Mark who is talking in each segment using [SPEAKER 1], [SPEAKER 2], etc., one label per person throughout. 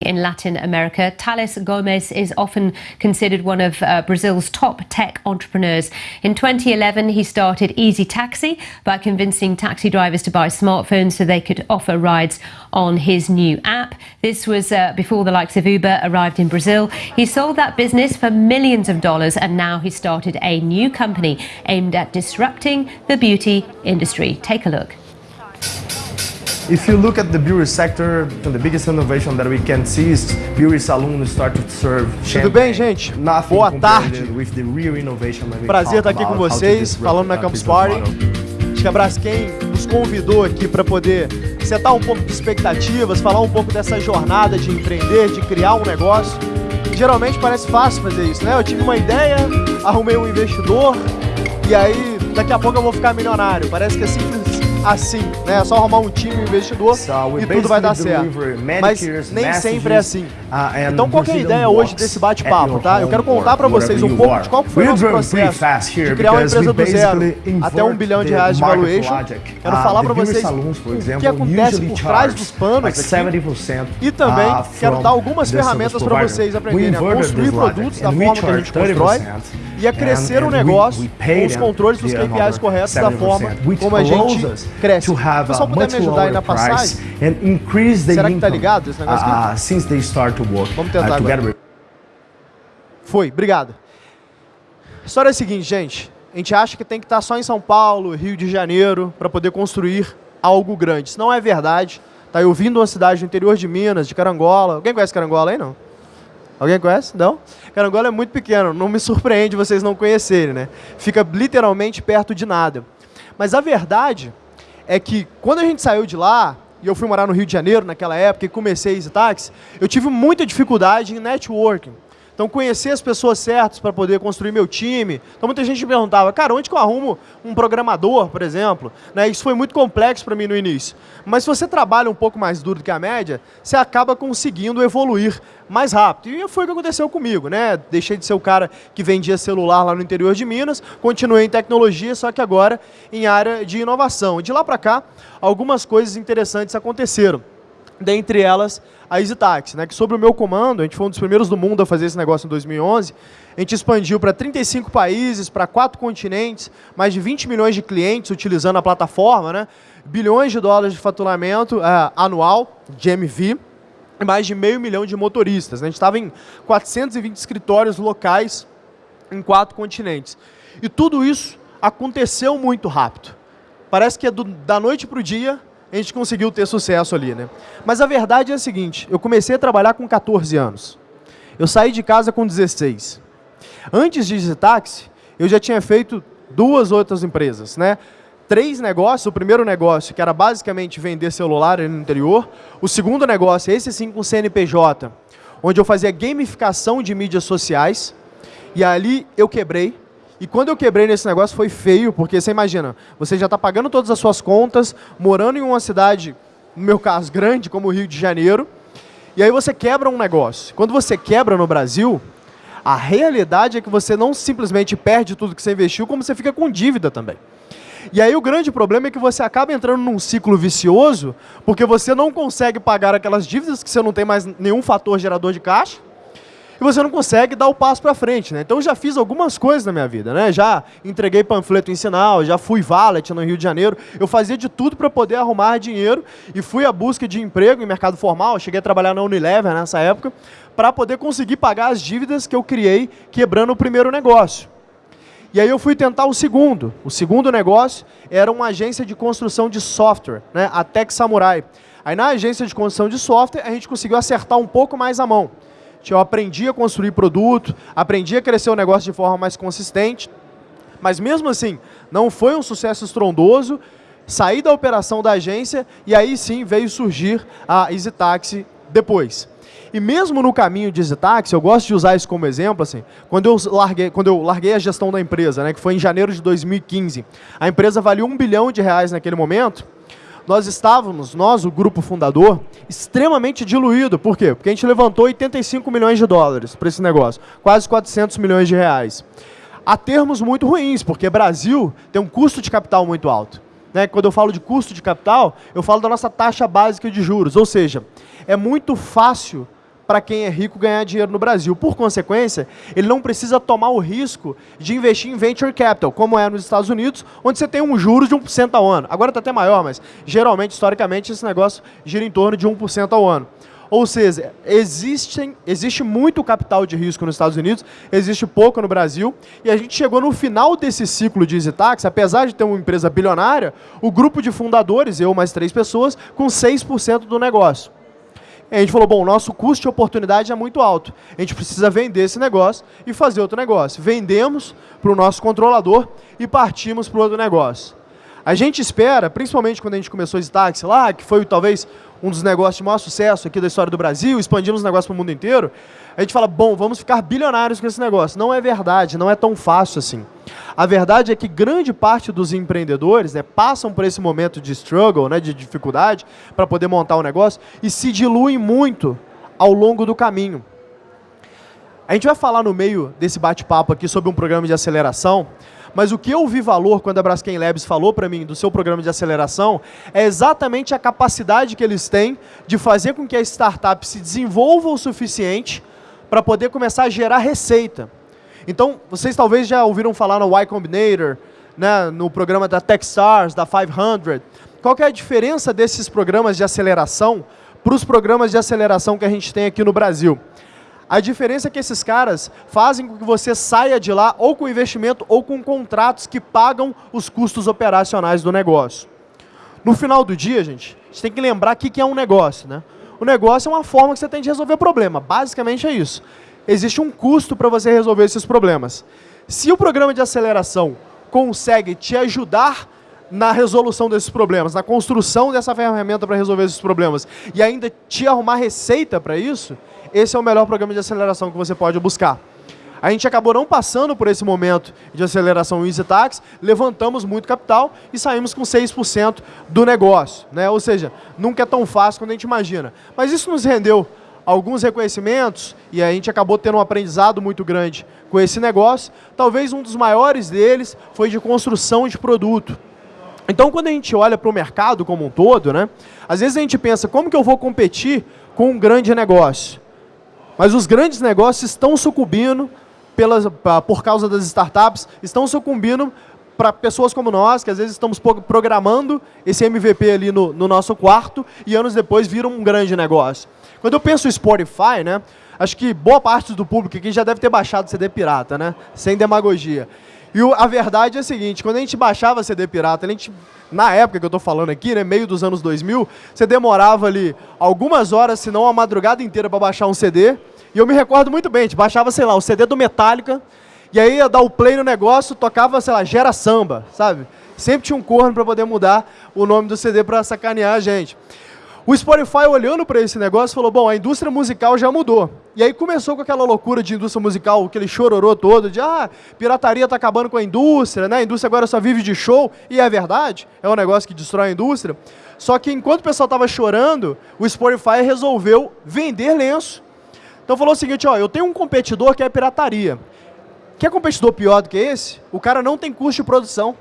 [SPEAKER 1] in Latin America. Thales Gomez is often considered one of uh, Brazil's top tech entrepreneurs. In 2011, he started Easy Taxi by convincing taxi drivers to buy smartphones so they could offer rides on his new app. This was uh, before the likes of Uber arrived in Brazil. He sold that business for millions of dollars and now he started a new company aimed at disrupting the beauty industry. Take a look.
[SPEAKER 2] If you look at the beauty sector, the biggest innovation that we can see is beauty salons start to serve
[SPEAKER 3] Tudo bem, gente? Boa tarde.
[SPEAKER 2] With the real innovation
[SPEAKER 3] Prazer estar aqui com vocês, falando na Campus Party. Acho que a Braskem nos convidou aqui para poder setar um pouco de expectativas, falar um pouco dessa jornada de empreender, de criar um negócio. Geralmente parece fácil fazer isso, né? Eu tive uma ideia, arrumei um investidor e aí daqui a pouco eu vou ficar milionário. Parece que é simples assim, né? É só arrumar um time, um investidor so e tudo vai dar certo. Mas nem sempre é assim. Uh, então qual é a ideia hoje desse bate-papo, tá? Eu quero contar para vocês um pouco de qual foi o nosso processo de criar uma empresa do zero até um bilhão de reais de valuation. Quero uh, falar para vocês o que acontece por trás dos panos aqui. E também uh, quero dar algumas ferramentas para vocês aprenderem a construir produtos da forma que a gente constrói e a crescer o negócio com os controles dos KPIs corretos da forma como a gente cresce. O pessoal puder me ajudar aí na passagem? Será que tá ligado esse negócio aqui?
[SPEAKER 2] Uh, since they start to work,
[SPEAKER 3] Vamos tentar uh, agora. Foi, obrigado. A história é a seguinte, gente. A gente acha que tem que estar só em São Paulo, Rio de Janeiro, para poder construir algo grande. Isso não é verdade. Tá, eu vim de uma cidade do interior de Minas, de Carangola. Alguém conhece Carangola aí, não? Alguém conhece? Não? Carangola é muito pequeno, não me surpreende vocês não conhecerem, né? Fica literalmente perto de nada. Mas a verdade é que quando a gente saiu de lá, e eu fui morar no Rio de Janeiro naquela época e comecei Easy Taxi, eu tive muita dificuldade em networking. Então, conhecer as pessoas certas para poder construir meu time. Então, muita gente me perguntava, cara, onde que eu arrumo um programador, por exemplo? Né? Isso foi muito complexo para mim no início. Mas se você trabalha um pouco mais duro do que a média, você acaba conseguindo evoluir mais rápido. E foi o que aconteceu comigo, né? Deixei de ser o cara que vendia celular lá no interior de Minas, continuei em tecnologia, só que agora em área de inovação. De lá para cá, algumas coisas interessantes aconteceram dentre elas a EasyTaxi, né, que sobre o meu comando, a gente foi um dos primeiros do mundo a fazer esse negócio em 2011, a gente expandiu para 35 países, para quatro continentes, mais de 20 milhões de clientes utilizando a plataforma, né, bilhões de dólares de faturamento uh, anual, de MV, e mais de meio milhão de motoristas. Né, a gente estava em 420 escritórios locais em quatro continentes. E tudo isso aconteceu muito rápido. Parece que é do, da noite para o dia, a gente conseguiu ter sucesso ali, né? Mas a verdade é a seguinte, eu comecei a trabalhar com 14 anos. Eu saí de casa com 16. Antes de Digitaxi, eu já tinha feito duas outras empresas, né? Três negócios, o primeiro negócio, que era basicamente vender celular no interior. O segundo negócio, esse sim com CNPJ, onde eu fazia gamificação de mídias sociais. E ali eu quebrei, e quando eu quebrei nesse negócio foi feio, porque você imagina, você já está pagando todas as suas contas, morando em uma cidade, no meu caso, grande, como o Rio de Janeiro, e aí você quebra um negócio. Quando você quebra no Brasil, a realidade é que você não simplesmente perde tudo que você investiu, como você fica com dívida também. E aí o grande problema é que você acaba entrando num ciclo vicioso, porque você não consegue pagar aquelas dívidas que você não tem mais nenhum fator gerador de caixa, e você não consegue dar o passo para frente. Né? Então eu já fiz algumas coisas na minha vida. Né? Já entreguei panfleto em sinal, já fui valet no Rio de Janeiro. Eu fazia de tudo para poder arrumar dinheiro e fui à busca de emprego em mercado formal. Cheguei a trabalhar na Unilever nessa época para poder conseguir pagar as dívidas que eu criei quebrando o primeiro negócio. E aí eu fui tentar o segundo. O segundo negócio era uma agência de construção de software, né? a Tech Samurai. Aí na agência de construção de software a gente conseguiu acertar um pouco mais a mão. Eu aprendi a construir produto, aprendi a crescer o negócio de forma mais consistente, mas mesmo assim, não foi um sucesso estrondoso, saí da operação da agência e aí sim veio surgir a EasyTaxi depois. E mesmo no caminho de EasyTaxi, eu gosto de usar isso como exemplo, assim, quando eu larguei, quando eu larguei a gestão da empresa, né, que foi em janeiro de 2015, a empresa valia um bilhão de reais naquele momento, nós estávamos, nós, o grupo fundador, extremamente diluído. Por quê? Porque a gente levantou 85 milhões de dólares para esse negócio, quase 400 milhões de reais. Há termos muito ruins, porque Brasil tem um custo de capital muito alto. Né? Quando eu falo de custo de capital, eu falo da nossa taxa básica de juros, ou seja, é muito fácil para quem é rico ganhar dinheiro no Brasil. Por consequência, ele não precisa tomar o risco de investir em venture capital, como é nos Estados Unidos, onde você tem um juros de 1% ao ano. Agora está até maior, mas geralmente, historicamente, esse negócio gira em torno de 1% ao ano. Ou seja, existem, existe muito capital de risco nos Estados Unidos, existe pouco no Brasil, e a gente chegou no final desse ciclo de EasyTax, apesar de ter uma empresa bilionária, o grupo de fundadores, eu mais três pessoas, com 6% do negócio. E a gente falou, bom, nosso custo de oportunidade é muito alto. A gente precisa vender esse negócio e fazer outro negócio. Vendemos para o nosso controlador e partimos para o outro negócio. A gente espera, principalmente quando a gente começou esse táxi lá, que foi talvez um dos negócios de maior sucesso aqui da história do Brasil, expandimos o negócio para o mundo inteiro, a gente fala, bom, vamos ficar bilionários com esse negócio. Não é verdade, não é tão fácil assim. A verdade é que grande parte dos empreendedores né, passam por esse momento de struggle, né, de dificuldade, para poder montar o um negócio, e se diluem muito ao longo do caminho. A gente vai falar no meio desse bate-papo aqui sobre um programa de aceleração, mas o que eu vi valor quando a Braskem Labs falou para mim do seu programa de aceleração é exatamente a capacidade que eles têm de fazer com que a startup se desenvolva o suficiente para poder começar a gerar receita. Então, vocês talvez já ouviram falar no Y Combinator, né, no programa da Techstars, da 500. Qual é a diferença desses programas de aceleração para os programas de aceleração que a gente tem aqui no Brasil? A diferença é que esses caras fazem com que você saia de lá ou com investimento ou com contratos que pagam os custos operacionais do negócio. No final do dia, gente, a gente tem que lembrar o que é um negócio. Né? O negócio é uma forma que você tem de resolver problema. Basicamente é isso. Existe um custo para você resolver esses problemas. Se o programa de aceleração consegue te ajudar na resolução desses problemas, na construção dessa ferramenta para resolver esses problemas, e ainda te arrumar receita para isso, esse é o melhor programa de aceleração que você pode buscar. A gente acabou não passando por esse momento de aceleração Easy Tax, levantamos muito capital e saímos com 6% do negócio. Né? Ou seja, nunca é tão fácil quanto a gente imagina. Mas isso nos rendeu alguns reconhecimentos e a gente acabou tendo um aprendizado muito grande com esse negócio. Talvez um dos maiores deles foi de construção de produto. Então, quando a gente olha para o mercado como um todo, né, às vezes a gente pensa, como que eu vou competir com um grande negócio? Mas os grandes negócios estão sucumbindo pelas, por causa das startups, estão sucumbindo para pessoas como nós, que às vezes estamos programando esse MVP ali no, no, nosso quarto e anos depois viram um grande negócio. Quando eu penso em Spotify, né, acho que boa parte do público aqui já deve ter baixado CD pirata, né, sem demagogia. E a verdade é a seguinte, quando a gente baixava CD pirata, a gente, na época que eu estou falando aqui, né, meio dos anos 2000, você demorava ali algumas horas, se não a madrugada inteira para baixar um CD. E eu me recordo muito bem, a gente baixava, sei lá, o CD do Metallica, e aí ia dar o play no negócio, tocava, sei lá, Gera Samba, sabe? Sempre tinha um corno para poder mudar o nome do CD para sacanear a gente. O Spotify, olhando para esse negócio, falou, bom, a indústria musical já mudou. E aí começou com aquela loucura de indústria musical, aquele chororô todo, de, ah, pirataria está acabando com a indústria, né? a indústria agora só vive de show, e é verdade, é um negócio que destrói a indústria. Só que enquanto o pessoal estava chorando, o Spotify resolveu vender lenço. Então falou o seguinte, ó, eu tenho um competidor que é pirataria. Quer competidor pior do que esse? O cara não tem custo de produção.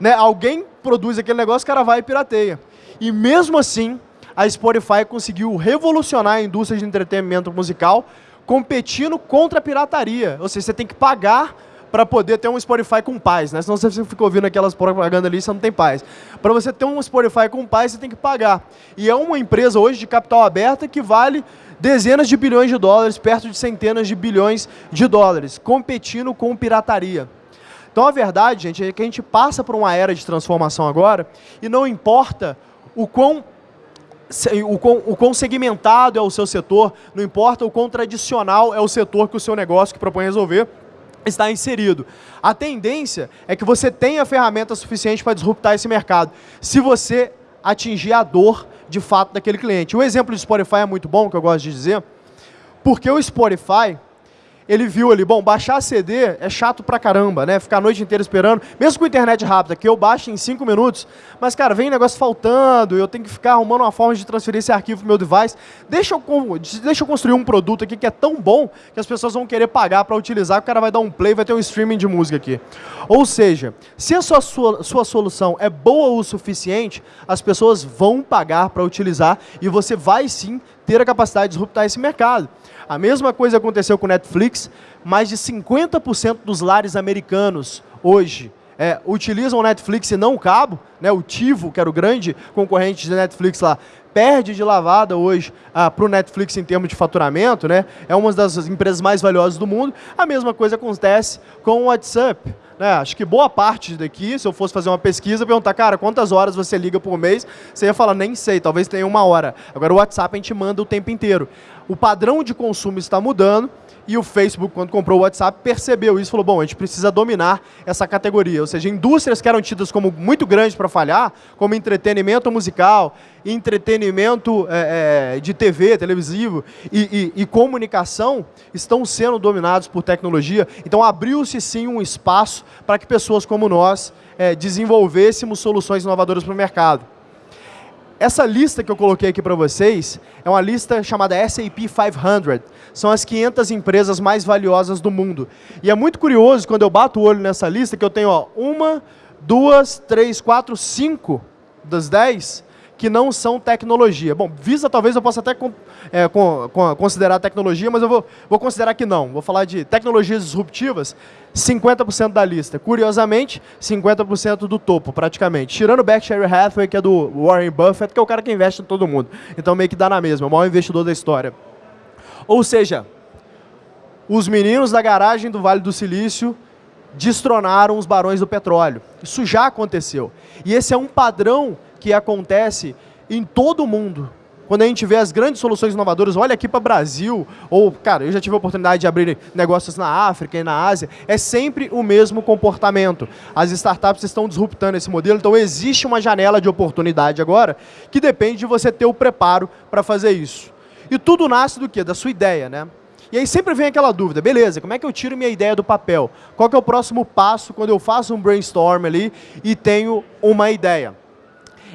[SPEAKER 3] Né? Alguém produz aquele negócio, o cara vai e pirateia. E mesmo assim, a Spotify conseguiu revolucionar a indústria de entretenimento musical competindo contra a pirataria. Ou seja, você tem que pagar para poder ter um Spotify com paz, né? Senão você fica ouvindo aquelas propagandas ali, você não tem paz. Para você ter um Spotify com paz, você tem que pagar. E é uma empresa hoje de capital aberta que vale dezenas de bilhões de dólares, perto de centenas de bilhões de dólares, competindo com pirataria. Então a verdade, gente, é que a gente passa por uma era de transformação agora e não importa o quão o quão, o quão segmentado é o seu setor, não importa o quão tradicional é o setor que o seu negócio que propõe resolver, está inserido. A tendência é que você tenha ferramenta suficiente para disruptar esse mercado, se você atingir a dor de fato daquele cliente. O exemplo do Spotify é muito bom, que eu gosto de dizer, porque o Spotify, ele viu ali, bom, baixar CD é chato pra caramba, né? Ficar a noite inteira esperando, mesmo com internet rápida, que eu baixo em 5 minutos, mas, cara, vem negócio faltando, eu tenho que ficar arrumando uma forma de transferir esse arquivo pro meu device. Deixa eu, deixa eu construir um produto aqui que é tão bom que as pessoas vão querer pagar para utilizar, o cara vai dar um play, vai ter um streaming de música aqui. Ou seja, se a sua, sua, sua solução é boa o suficiente, as pessoas vão pagar para utilizar e você vai sim ter a capacidade de disruptar esse mercado. A mesma coisa aconteceu com o Netflix, mais de 50% dos lares americanos hoje é, utilizam o Netflix e não o cabo, né, o Tivo, que era o grande concorrente de Netflix lá, perde de lavada hoje ah, para o Netflix em termos de faturamento, né, é uma das empresas mais valiosas do mundo. A mesma coisa acontece com o WhatsApp. Né? Acho que boa parte daqui, se eu fosse fazer uma pesquisa, perguntar, cara, quantas horas você liga por mês? Você ia falar, nem sei, talvez tenha uma hora. Agora o WhatsApp a gente manda o tempo inteiro. O padrão de consumo está mudando, e o Facebook, quando comprou o WhatsApp, percebeu isso e falou, bom, a gente precisa dominar essa categoria. Ou seja, indústrias que eram tidas como muito grandes para falhar, como entretenimento musical, entretenimento é, é, de TV, televisivo e, e, e comunicação, estão sendo dominados por tecnologia. Então abriu-se sim um espaço para que pessoas como nós é, desenvolvêssemos soluções inovadoras para o mercado. Essa lista que eu coloquei aqui para vocês é uma lista chamada SAP 500. São as 500 empresas mais valiosas do mundo. E é muito curioso, quando eu bato o olho nessa lista, que eu tenho ó, uma, duas, três, quatro, cinco das 10 que não são tecnologia. Bom, Visa talvez eu possa até é, considerar tecnologia, mas eu vou, vou considerar que não. Vou falar de tecnologias disruptivas, 50% da lista. Curiosamente, 50% do topo, praticamente. Tirando o Berkshire Hathaway, que é do Warren Buffett, que é o cara que investe em todo mundo. Então meio que dá na mesma, o maior investidor da história. Ou seja, os meninos da garagem do Vale do Silício destronaram os barões do petróleo. Isso já aconteceu. E esse é um padrão que acontece em todo o mundo. Quando a gente vê as grandes soluções inovadoras, olha aqui para o Brasil, ou, cara, eu já tive a oportunidade de abrir negócios na África e na Ásia, é sempre o mesmo comportamento. As startups estão disruptando esse modelo, então existe uma janela de oportunidade agora que depende de você ter o preparo para fazer isso. E tudo nasce do quê? Da sua ideia, né? E aí sempre vem aquela dúvida, beleza, como é que eu tiro minha ideia do papel? Qual é o próximo passo quando eu faço um brainstorm ali e tenho uma ideia?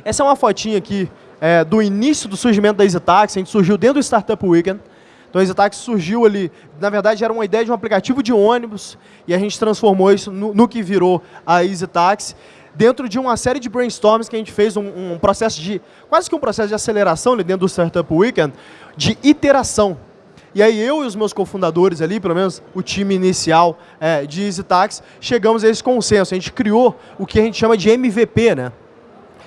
[SPEAKER 3] Essa é uma fotinha aqui é, do início do surgimento da EasyTaxi. A gente surgiu dentro do Startup Weekend. Então a EasyTaxi surgiu ali, na verdade era uma ideia de um aplicativo de ônibus e a gente transformou isso no, no que virou a EasyTaxi dentro de uma série de brainstorms que a gente fez, um, um, processo de, quase que um processo de aceleração dentro do Startup Weekend, de iteração. E aí eu e os meus cofundadores ali, pelo menos o time inicial é, de EasyTaxi, chegamos a esse consenso. A gente criou o que a gente chama de MVP, né?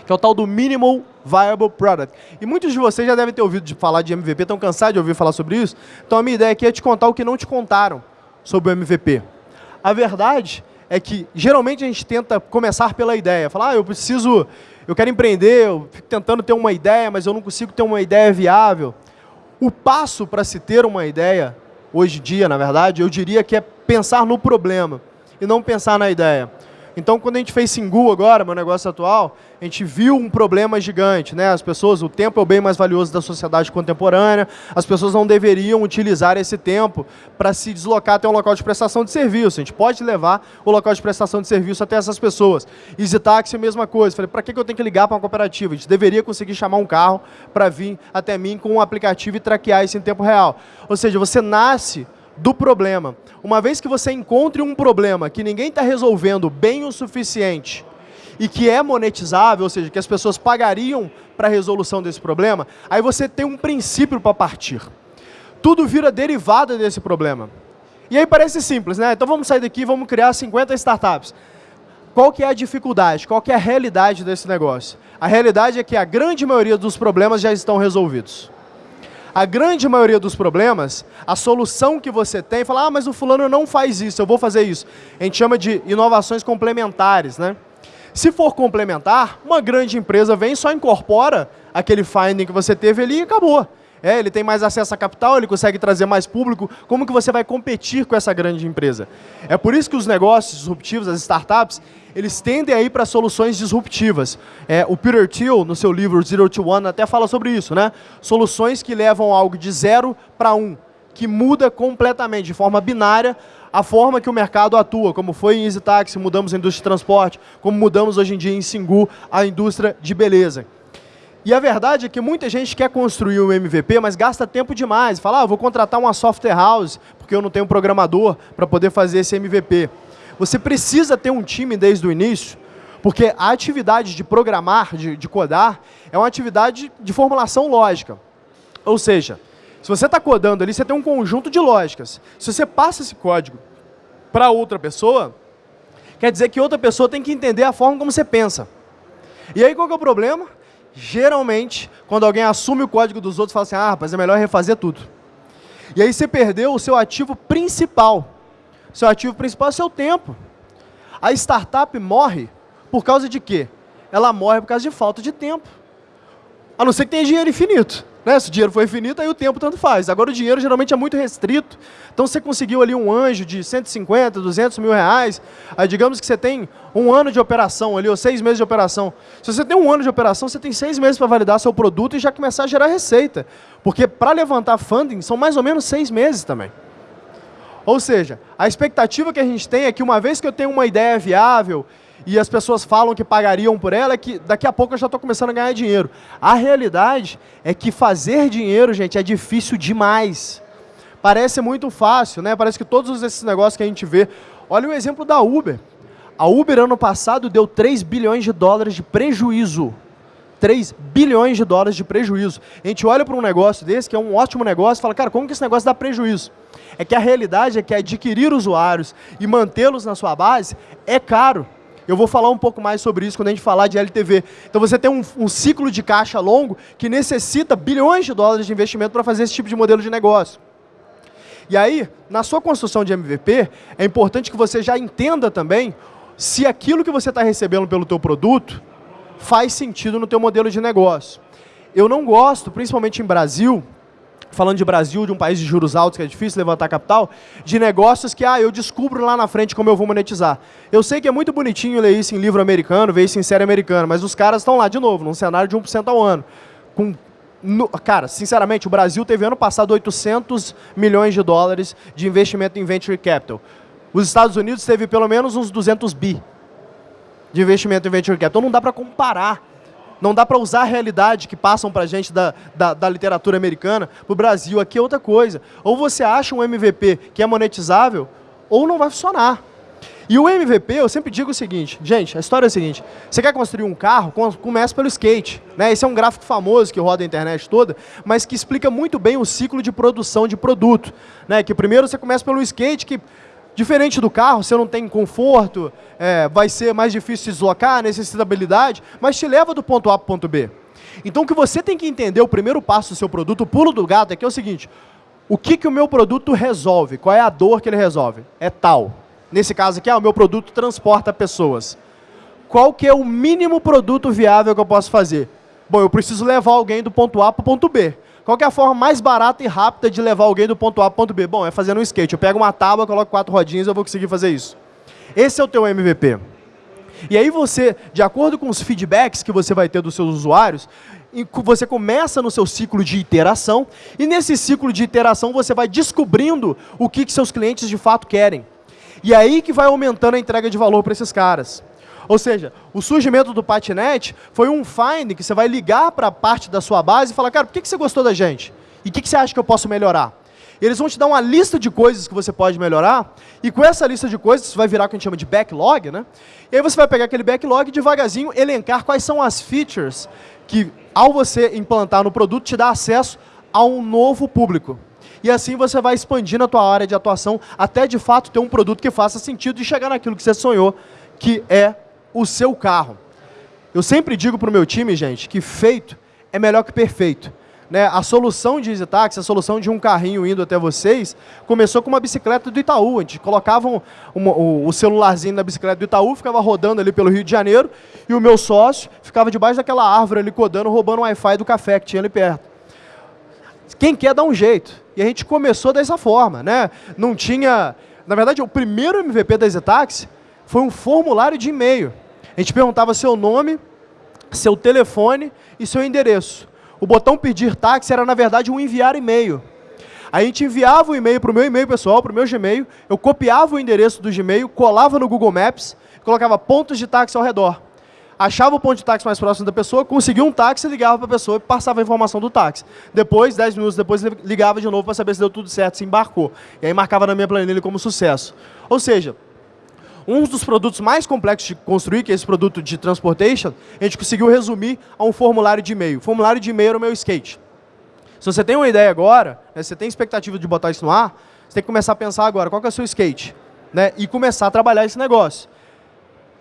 [SPEAKER 3] que é o tal do Minimal Viable Product. E muitos de vocês já devem ter ouvido falar de MVP, estão cansados de ouvir falar sobre isso. Então a minha ideia aqui é te contar o que não te contaram sobre o MVP. A verdade é que geralmente a gente tenta começar pela ideia. Falar, ah, eu preciso, eu quero empreender, eu fico tentando ter uma ideia, mas eu não consigo ter uma ideia viável. O passo para se ter uma ideia, hoje em dia, na verdade, eu diria que é pensar no problema e não pensar na ideia. Então, quando a gente fez Singu agora, meu negócio atual, a gente viu um problema gigante, né? As pessoas, o tempo é o bem mais valioso da sociedade contemporânea, as pessoas não deveriam utilizar esse tempo para se deslocar até um local de prestação de serviço. A gente pode levar o local de prestação de serviço até essas pessoas. Easy Taxi, a mesma coisa. Falei, para que eu tenho que ligar para uma cooperativa? A gente deveria conseguir chamar um carro para vir até mim com um aplicativo e traquear isso em tempo real. Ou seja, você nasce do problema. Uma vez que você encontre um problema que ninguém está resolvendo bem o suficiente e que é monetizável, ou seja, que as pessoas pagariam para a resolução desse problema, aí você tem um princípio para partir. Tudo vira derivada desse problema. E aí parece simples, né? Então vamos sair daqui e vamos criar 50 startups. Qual que é a dificuldade? Qual que é a realidade desse negócio? A realidade é que a grande maioria dos problemas já estão resolvidos. A grande maioria dos problemas, a solução que você tem, fala, ah, mas o fulano não faz isso, eu vou fazer isso. A gente chama de inovações complementares, né? Se for complementar, uma grande empresa vem só incorpora aquele finding que você teve ali e acabou. É, ele tem mais acesso a capital, ele consegue trazer mais público. Como que você vai competir com essa grande empresa? É por isso que os negócios disruptivos, as startups, eles tendem a ir para soluções disruptivas. É, o Peter Thiel, no seu livro Zero to One, até fala sobre isso. Né? Soluções que levam algo de zero para um, que muda completamente, de forma binária, a forma que o mercado atua, como foi em Easy Taxi, mudamos a indústria de transporte, como mudamos hoje em dia em Singu a indústria de beleza. E a verdade é que muita gente quer construir um MVP, mas gasta tempo demais. Fala, ah, vou contratar uma software house, porque eu não tenho um programador para poder fazer esse MVP. Você precisa ter um time desde o início, porque a atividade de programar, de, de codar, é uma atividade de formulação lógica. Ou seja, se você está codando ali, você tem um conjunto de lógicas. Se você passa esse código para outra pessoa, quer dizer que outra pessoa tem que entender a forma como você pensa. E aí qual é o problema? Geralmente, quando alguém assume o código dos outros, fala assim, ah, rapaz, é melhor refazer tudo. E aí você perdeu o seu ativo principal. Seu ativo principal é o seu tempo. A startup morre por causa de quê? Ela morre por causa de falta de tempo. A não ser que tenha dinheiro infinito. Né? Se o dinheiro for infinito, aí o tempo tanto faz. Agora o dinheiro geralmente é muito restrito. Então você conseguiu ali um anjo de 150, 200 mil reais. Aí digamos que você tem um ano de operação ali, ou seis meses de operação. Se você tem um ano de operação, você tem seis meses para validar seu produto e já começar a gerar receita. Porque para levantar funding são mais ou menos seis meses também. Ou seja, a expectativa que a gente tem é que uma vez que eu tenho uma ideia viável e as pessoas falam que pagariam por ela, é que daqui a pouco eu já estou começando a ganhar dinheiro. A realidade é que fazer dinheiro, gente, é difícil demais. Parece muito fácil, né? Parece que todos esses negócios que a gente vê... Olha o exemplo da Uber. A Uber, ano passado, deu 3 bilhões de dólares de prejuízo. 3 bilhões de dólares de prejuízo. A gente olha para um negócio desse, que é um ótimo negócio, e fala, cara, como que esse negócio dá prejuízo? É que a realidade é que adquirir usuários e mantê-los na sua base é caro. Eu vou falar um pouco mais sobre isso quando a gente falar de LTV. Então você tem um, um ciclo de caixa longo que necessita bilhões de dólares de investimento para fazer esse tipo de modelo de negócio. E aí, na sua construção de MVP, é importante que você já entenda também se aquilo que você está recebendo pelo teu produto faz sentido no teu modelo de negócio. Eu não gosto, principalmente em Brasil, falando de Brasil, de um país de juros altos, que é difícil levantar capital, de negócios que, ah, eu descubro lá na frente como eu vou monetizar. Eu sei que é muito bonitinho ler isso em livro americano, ver isso em série americana, mas os caras estão lá de novo, num cenário de 1% ao ano. Com, no, cara, sinceramente, o Brasil teve ano passado 800 milhões de dólares de investimento em venture capital. Os Estados Unidos teve pelo menos uns 200 bi de investimento em venture capital. Então não dá para comparar não dá para usar a realidade que passam para a gente da, da, da, literatura americana para o Brasil. Aqui é outra coisa. Ou você acha um MVP que é monetizável, ou não vai funcionar. E o MVP, eu sempre digo o seguinte, gente, a história é a seguinte, você quer construir um carro, começa pelo skate. Né? Esse é um gráfico famoso que roda a internet toda, mas que explica muito bem o ciclo de produção de produto. Né? Que primeiro você começa pelo skate, que Diferente do carro, você não tem conforto, é, vai ser mais difícil se deslocar, necessita habilidade, mas te leva do ponto A para o ponto B. Então o que você tem que entender, o primeiro passo do seu produto, o pulo do gato, é que é o seguinte, o que, que o meu produto resolve? Qual é a dor que ele resolve? É tal. Nesse caso aqui, ah, o meu produto transporta pessoas. Qual que é o mínimo produto viável que eu posso fazer? Bom, eu preciso levar alguém do ponto A para o ponto B. Qual é a forma mais barata e rápida de levar alguém do ponto A para o ponto B? Bom, é fazendo um skate. Eu pego uma tábua, coloco quatro rodinhas e eu vou conseguir fazer isso. Esse é o teu MVP. E aí você, de acordo com os feedbacks que você vai ter dos seus usuários, você começa no seu ciclo de iteração, e nesse ciclo de iteração você vai descobrindo o que, que seus clientes de fato querem. E aí que vai aumentando a entrega de valor para esses caras. Ou seja, o surgimento do patinete foi um find que você vai ligar para a parte da sua base e falar, cara, por que, que você gostou da gente? E o que, que você acha que eu posso melhorar? Eles vão te dar uma lista de coisas que você pode melhorar, e com essa lista de coisas, você vai virar o que a gente chama de backlog, né? E aí você vai pegar aquele backlog e devagarzinho elencar quais são as features que, ao você implantar no produto, te dá acesso a um novo público. E assim você vai expandindo a tua área de atuação até, de fato, ter um produto que faça sentido e chegar naquilo que você sonhou, que é o seu carro. Eu sempre digo para o meu time, gente, que feito é melhor que perfeito. Né? A solução de EasyTaxi, a solução de um carrinho indo até vocês, começou com uma bicicleta do Itaú. A gente colocava um, um, o, celularzinho na bicicleta do Itaú, ficava rodando ali pelo Rio de Janeiro, e o meu sócio ficava debaixo daquela árvore ali codando, roubando o Wi-Fi do café que tinha ali perto. Quem quer dá um jeito. E a gente começou dessa forma. Né? Não tinha... Na verdade, o primeiro MVP da EasyTaxi foi um formulário de e-mail. A gente perguntava seu nome, seu telefone e seu endereço. O botão pedir táxi era, na verdade, um enviar e-mail. A gente enviava o e-mail para o meu e-mail pessoal, para o meu Gmail, eu copiava o endereço do Gmail, colava no Google Maps, colocava pontos de táxi ao redor. Achava o ponto de táxi mais próximo da pessoa, conseguia um táxi, ligava para a pessoa e passava a informação do táxi. Depois, 10 minutos depois, ligava de novo para saber se deu tudo certo, se embarcou. E aí marcava na minha planilha como sucesso. Ou seja, um dos produtos mais complexos de construir, que é esse produto de transportation, a gente conseguiu resumir a um formulário de e-mail. O formulário de e-mail era o meu skate. Se você tem uma ideia agora, né, você tem expectativa de botar isso no ar, você tem que começar a pensar agora, qual é o seu skate? Né, e começar a trabalhar esse negócio.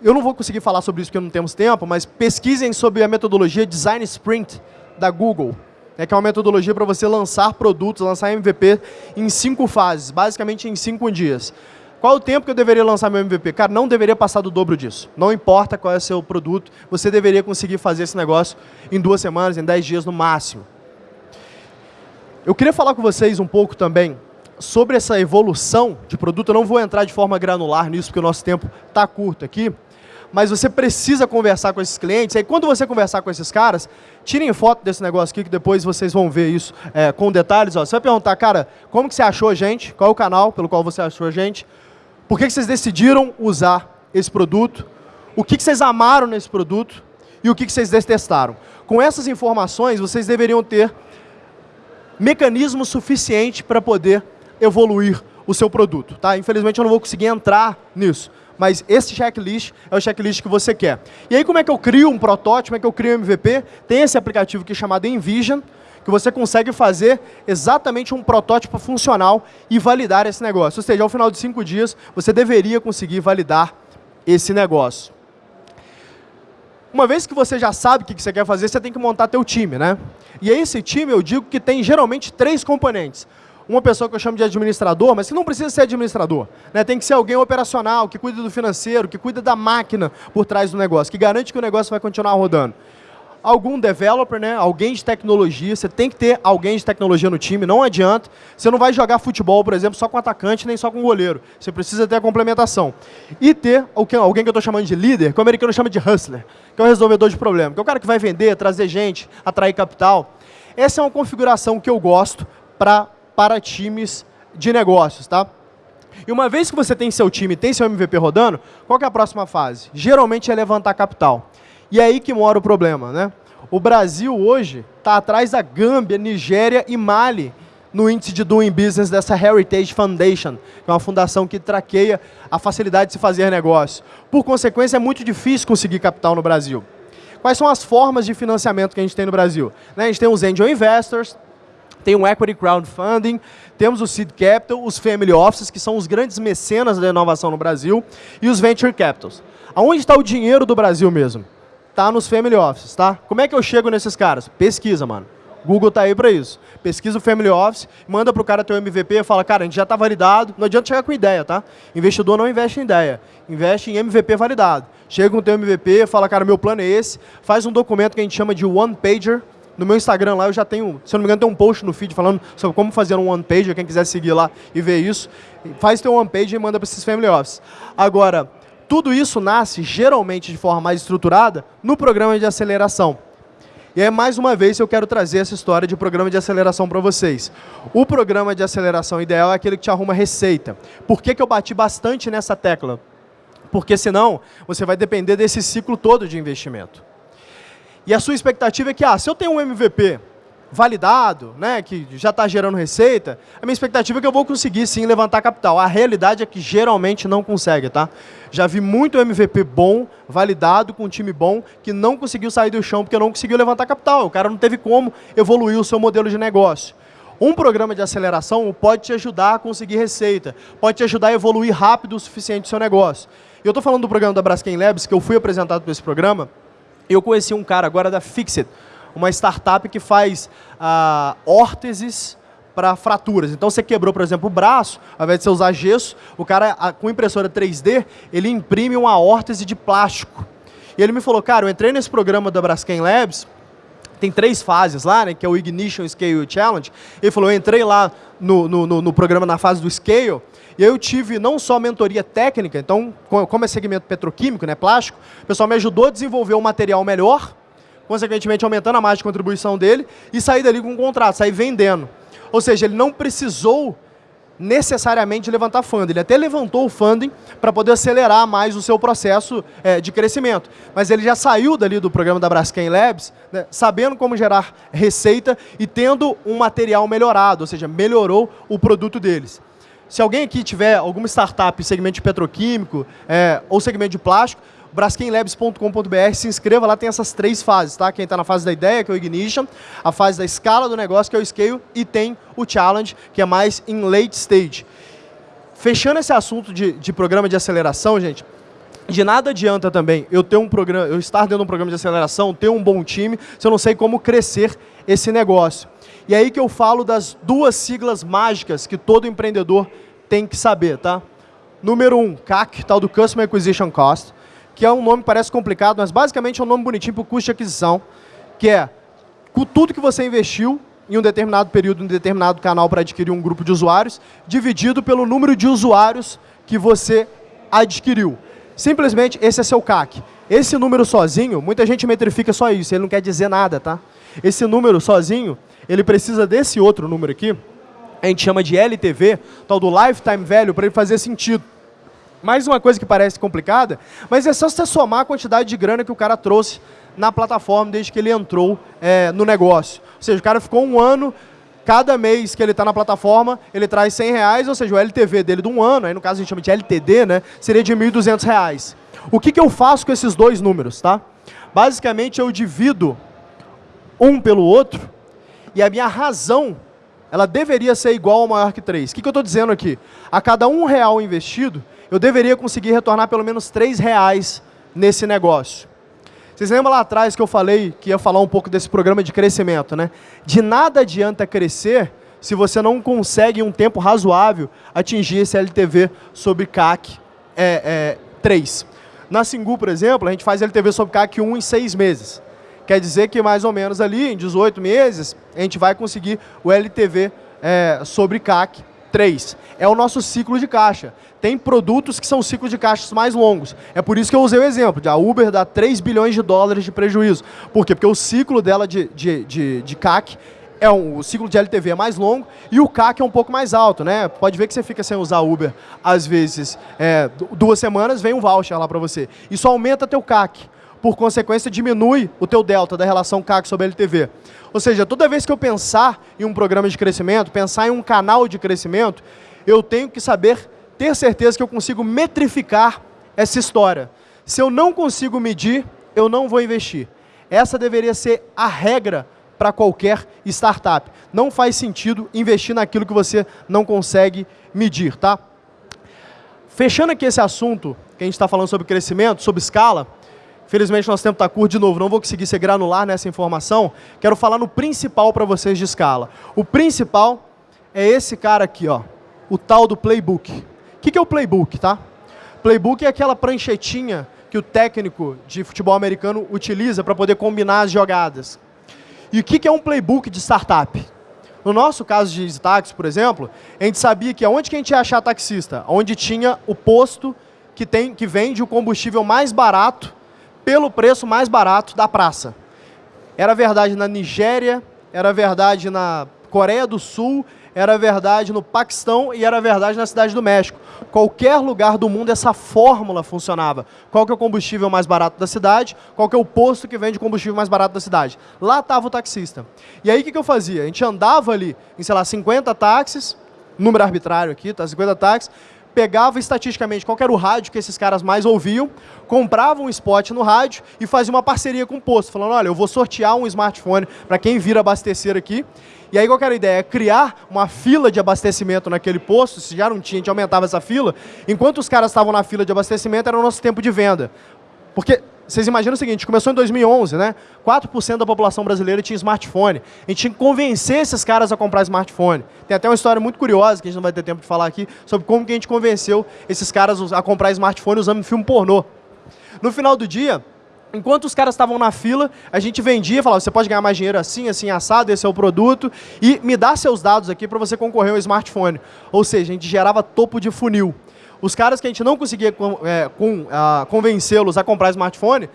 [SPEAKER 3] Eu não vou conseguir falar sobre isso porque não temos tempo, mas pesquisem sobre a metodologia Design Sprint da Google, né, que é uma metodologia para você lançar produtos, lançar MVP em cinco fases, basicamente em cinco dias. Qual o tempo que eu deveria lançar meu MVP? Cara, não deveria passar do dobro disso. Não importa qual é o seu produto, você deveria conseguir fazer esse negócio em duas semanas, em dez dias no máximo. Eu queria falar com vocês um pouco também sobre essa evolução de produto. Eu não vou entrar de forma granular nisso, porque o nosso tempo está curto aqui. Mas você precisa conversar com esses clientes. E aí, quando você conversar com esses caras, tirem foto desse negócio aqui, que depois vocês vão ver isso é, com detalhes. Ó. Você vai perguntar, cara, como que você achou a gente? Qual é o canal pelo qual você achou a gente? Por que, que vocês decidiram usar esse produto? O que, que vocês amaram nesse produto? E o que, que vocês detestaram? Com essas informações, vocês deveriam ter mecanismo suficiente para poder evoluir o seu produto. Tá? Infelizmente eu não vou conseguir entrar nisso, mas esse checklist é o checklist que você quer. E aí como é que eu crio um protótipo, como é que eu crio um MVP? Tem esse aplicativo aqui chamado Envision, que você consegue fazer exatamente um protótipo funcional e validar esse negócio. Ou seja, ao final de cinco dias, você deveria conseguir validar esse negócio. Uma vez que você já sabe o que você quer fazer, você tem que montar teu time, né? E esse time, eu digo que tem geralmente três componentes. Uma pessoa que eu chamo de administrador, mas que não precisa ser administrador. Né? Tem que ser alguém operacional, que cuida do financeiro, que cuida da máquina por trás do negócio, que garante que o negócio vai continuar rodando algum developer, né? alguém de tecnologia, você tem que ter alguém de tecnologia no time, não adianta. Você não vai jogar futebol, por exemplo, só com atacante, nem só com goleiro. Você precisa ter a complementação. E ter alguém que eu estou chamando de líder, que o americano chama de hustler, que é o resolvedor de problema, que é o cara que vai vender, trazer gente, atrair capital. Essa é uma configuração que eu gosto pra, para times de negócios, tá? E uma vez que você tem seu time, tem seu MVP rodando, qual é a próxima fase? Geralmente é levantar capital. E é aí que mora o problema. Né? O Brasil hoje está atrás da Gâmbia, Nigéria e Mali no índice de Doing Business dessa Heritage Foundation, que é uma fundação que traqueia a facilidade de se fazer negócio. Por consequência, é muito difícil conseguir capital no Brasil. Quais são as formas de financiamento que a gente tem no Brasil? Né, a gente tem os Angel Investors, tem o Equity Crowdfunding, temos o Seed Capital, os Family Offices, que são os grandes mecenas da inovação no Brasil, e os Venture Capitals. Aonde está o dinheiro do Brasil mesmo? Tá nos Family Office, tá? Como é que eu chego nesses caras? Pesquisa, mano. Google tá aí para isso. Pesquisa o Family Office, manda pro cara teu MVP fala, cara, a gente já tá validado. Não adianta chegar com ideia, tá? Investidor não investe em ideia, investe em MVP validado. Chega com o teu MVP, fala, cara, meu plano é esse. Faz um documento que a gente chama de one pager. No meu Instagram lá eu já tenho, se eu não me engano, tem um post no feed falando sobre como fazer um one pager, quem quiser seguir lá e ver isso. Faz teu one pager e manda para esses Family Office. Agora, tudo isso nasce, geralmente de forma mais estruturada, no programa de aceleração. E aí, mais uma vez, eu quero trazer essa história de programa de aceleração para vocês. O programa de aceleração ideal é aquele que te arruma receita. Por que, que eu bati bastante nessa tecla? Porque senão, você vai depender desse ciclo todo de investimento. E a sua expectativa é que, ah, se eu tenho um MVP validado, né, que já está gerando receita, a minha expectativa é que eu vou conseguir sim levantar capital. A realidade é que geralmente não consegue, tá? Já vi muito MVP bom, validado, com um time bom, que não conseguiu sair do chão porque não conseguiu levantar capital. O cara não teve como evoluir o seu modelo de negócio. Um programa de aceleração pode te ajudar a conseguir receita, pode te ajudar a evoluir rápido o suficiente o seu negócio. Eu estou falando do programa da Braskem Labs, que eu fui apresentado por esse programa, eu conheci um cara agora da Fixit, uma startup que faz ah, órteses para fraturas. Então você quebrou, por exemplo, o braço, ao invés de você usar gesso, o cara com impressora 3D, ele imprime uma órtese de plástico. E ele me falou, cara, eu entrei nesse programa da Braskem Labs, tem três fases lá, né, que é o Ignition Scale Challenge. Ele falou, eu entrei lá no, no, no programa na fase do Scale, e eu tive não só mentoria técnica, então, como é segmento petroquímico, né, plástico, o pessoal me ajudou a desenvolver um material melhor, consequentemente aumentando a margem de contribuição dele, e sair dali com um contrato, sair vendendo. Ou seja, ele não precisou necessariamente levantar funding. Ele até levantou o funding para poder acelerar mais o seu processo é, de crescimento. Mas ele já saiu dali do programa da Braskem Labs, né, sabendo como gerar receita e tendo um material melhorado, ou seja, melhorou o produto deles. Se alguém aqui tiver alguma startup segmento de petroquímico é, ou segmento de plástico, braskenlabs.com.br, se inscreva lá, tem essas três fases, tá? Quem está na fase da ideia, que é o Ignition, a fase da escala do negócio, que é o Scale, e tem o Challenge, que é mais em late stage. Fechando esse assunto de, de programa de aceleração, gente, de nada adianta também eu ter um programa, eu estar dentro de um programa de aceleração, ter um bom time, se eu não sei como crescer esse negócio. E é aí que eu falo das duas siglas mágicas que todo empreendedor tem que saber, tá? Número um, CAC, tal do Customer Acquisition Cost, que é um nome parece complicado, mas basicamente é um nome bonitinho para o custo de aquisição, que é tudo que você investiu em um determinado período, em um determinado canal para adquirir um grupo de usuários, dividido pelo número de usuários que você adquiriu. Simplesmente esse é seu CAC. Esse número sozinho, muita gente metrifica só isso, ele não quer dizer nada, tá? Esse número sozinho, ele precisa desse outro número aqui, a gente chama de LTV, tal do Lifetime Value, para ele fazer sentido. Mais uma coisa que parece complicada, mas é só você somar a quantidade de grana que o cara trouxe na plataforma desde que ele entrou é, no negócio. Ou seja, o cara ficou um ano, cada mês que ele está na plataforma, ele traz 100 reais, ou seja, o LTV dele de um ano, aí no caso a gente chama de LTD, né, seria de 1.200 reais. O que, que eu faço com esses dois números? Tá? Basicamente, eu divido um pelo outro e a minha razão ela deveria ser igual ou maior que 3. O que, que eu estou dizendo aqui? A cada um real investido, eu deveria conseguir retornar pelo menos 3 reais nesse negócio. Vocês lembram lá atrás que eu falei que ia falar um pouco desse programa de crescimento, né? De nada adianta crescer se você não consegue em um tempo razoável atingir esse LTV sobre CAC é, é, 3. Na Singu, por exemplo, a gente faz LTV sobre CAC 1 em 6 meses. Quer dizer que mais ou menos ali, em 18 meses, a gente vai conseguir o LTV é, sobre CAC 3. É o nosso ciclo de caixa. Tem produtos que são ciclos de caixas mais longos. É por isso que eu usei o exemplo. A Uber dá 3 bilhões de dólares de prejuízo. Por quê? Porque o ciclo dela de, de, de, de CAC é um, o ciclo de LTV é mais longo e o CAC é um pouco mais alto, né? Pode ver que você fica sem usar Uber, às vezes, é, duas semanas, vem um voucher lá para você. Isso aumenta teu CAC por consequência, diminui o teu delta da relação CAC sobre LTV. Ou seja, toda vez que eu pensar em um programa de crescimento, pensar em um canal de crescimento, eu tenho que saber, ter certeza que eu consigo metrificar essa história. Se eu não consigo medir, eu não vou investir. Essa deveria ser a regra para qualquer startup. Não faz sentido investir naquilo que você não consegue medir, tá? Fechando aqui esse assunto, que a gente está falando sobre crescimento, sobre escala, Felizmente, nosso tempo está curto de novo, não vou conseguir ser granular nessa informação. Quero falar no principal para vocês de escala. O principal é esse cara aqui, ó, o tal do playbook. O que, que é o playbook, tá? Playbook é aquela pranchetinha que o técnico de futebol americano utiliza para poder combinar as jogadas. E o que, que é um playbook de startup? No nosso caso de táxi, por exemplo, a gente sabia que onde que a gente ia achar taxista? Onde tinha o posto que, tem, que vende o combustível mais barato pelo preço mais barato da praça. Era verdade na Nigéria, era verdade na Coreia do Sul, era verdade no Paquistão e era verdade na cidade do México. Qualquer lugar do mundo essa fórmula funcionava. Qual que é o combustível mais barato da cidade, qual que é o posto que vende combustível mais barato da cidade. Lá estava o taxista. E aí o que, que eu fazia? A gente andava ali em, sei lá, 50 táxis, número arbitrário aqui, tá? 50 táxis, pegava estatisticamente qual era o rádio que esses caras mais ouviam, comprava um spot no rádio e fazia uma parceria com o posto, falando, olha, eu vou sortear um smartphone para quem vir abastecer aqui. E aí qual era a ideia? Criar uma fila de abastecimento naquele posto, se já não tinha, a gente aumentava essa fila. Enquanto os caras estavam na fila de abastecimento, era o nosso tempo de venda. Porque vocês imaginam o seguinte, começou em 2011, né? 4% da população brasileira tinha smartphone. A gente tinha que convencer esses caras a comprar smartphone. Tem até uma história muito curiosa, que a gente não vai ter tempo de falar aqui, sobre como que a gente convenceu esses caras a comprar smartphone usando filme pornô. No final do dia, enquanto os caras estavam na fila, a gente vendia, falava, você pode ganhar mais dinheiro assim, assim, assado, esse é o produto, e me dá seus dados aqui para você concorrer ao smartphone. Ou seja, a gente gerava topo de funil. Os caras que a gente não conseguia é, uh, convencê-los a comprar smartphone,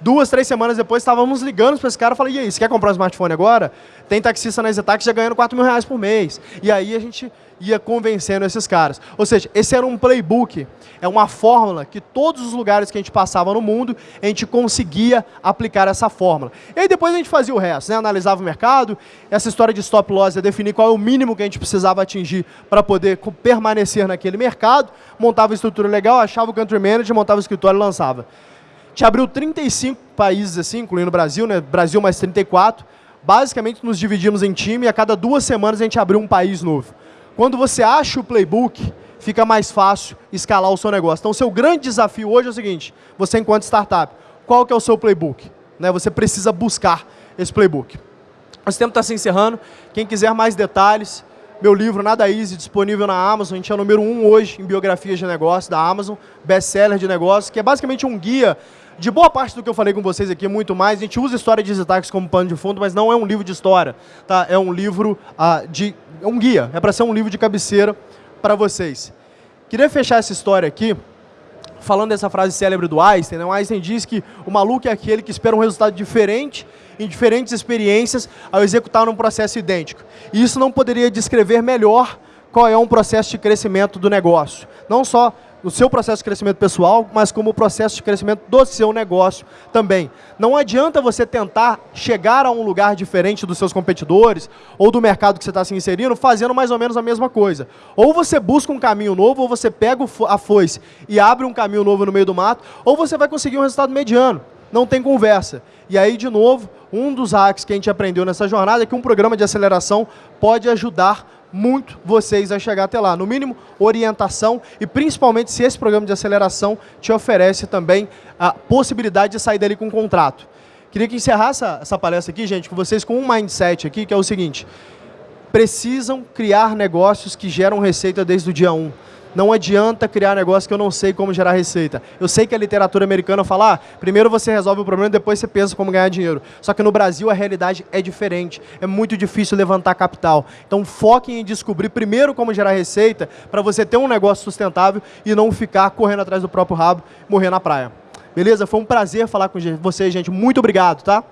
[SPEAKER 3] duas, três semanas depois, estávamos ligando para esse cara e falei, e aí, você quer comprar um smartphone agora? Tem taxista na Zetax já ganhando 4 mil reais por mês. E aí a gente ia convencendo esses caras. Ou seja, esse era um playbook, é uma fórmula que todos os lugares que a gente passava no mundo, a gente conseguia aplicar essa fórmula. E aí depois a gente fazia o resto, né? analisava o mercado, essa história de stop loss é definir qual é o mínimo que a gente precisava atingir para poder permanecer naquele mercado, montava a estrutura legal, achava o country manager, montava o escritório e lançava. gente abriu 35 países assim, incluindo o Brasil, né? Brasil mais 34. Basicamente nos dividimos em time e a cada duas semanas a gente abriu um país novo. Quando você acha o playbook, fica mais fácil escalar o seu negócio. Então, o seu grande desafio hoje é o seguinte, você enquanto startup, qual que é o seu playbook? Né? Você precisa buscar esse playbook. Nosso tempo está se encerrando. Quem quiser mais detalhes, meu livro Nada Easy, disponível na Amazon. A gente é o número um hoje em biografias de negócio da Amazon, best-seller de negócio, que é basicamente um guia de boa parte do que eu falei com vocês aqui, muito mais. A gente usa história de Zitax como pano de fundo, mas não é um livro de história. Tá? É um livro uh, de... É um guia, é para ser um livro de cabeceira para vocês. Queria fechar essa história aqui falando dessa frase célebre do Einstein. Né? O Einstein diz que o maluco é aquele que espera um resultado diferente em diferentes experiências ao executar um processo idêntico. E isso não poderia descrever melhor qual é um processo de crescimento do negócio. Não só o seu processo de crescimento pessoal, mas como o processo de crescimento do seu negócio também. Não adianta você tentar chegar a um lugar diferente dos seus competidores ou do mercado que você está se inserindo fazendo mais ou menos a mesma coisa. Ou você busca um caminho novo, ou você pega a foice e abre um caminho novo no meio do mato, ou você vai conseguir um resultado mediano. Não tem conversa. E aí, de novo, um dos hacks que a gente aprendeu nessa jornada é que um programa de aceleração pode ajudar muito vocês a chegar até lá. No mínimo, orientação e principalmente se esse programa de aceleração te oferece também a possibilidade de sair dali com um contrato. Queria que encerrasse essa, essa palestra aqui, gente, com vocês com um mindset aqui, que é o seguinte. Precisam criar negócios que geram receita desde o dia 1. Não adianta criar negócio que eu não sei como gerar receita. Eu sei que a literatura americana fala, ah, primeiro você resolve o problema, depois você pensa como ganhar dinheiro. Só que no Brasil a realidade é diferente. É muito difícil levantar capital. Então foquem em descobrir primeiro como gerar receita para você ter um negócio sustentável e não ficar correndo atrás do próprio rabo morrer na praia. Beleza? Foi um prazer falar com vocês, gente. Muito obrigado, tá?